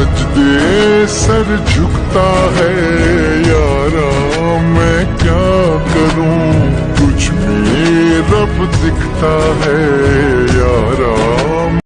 सजदे सर झुकता है। यारा मैं क्या करूँ? कुछ में रब दिखता है।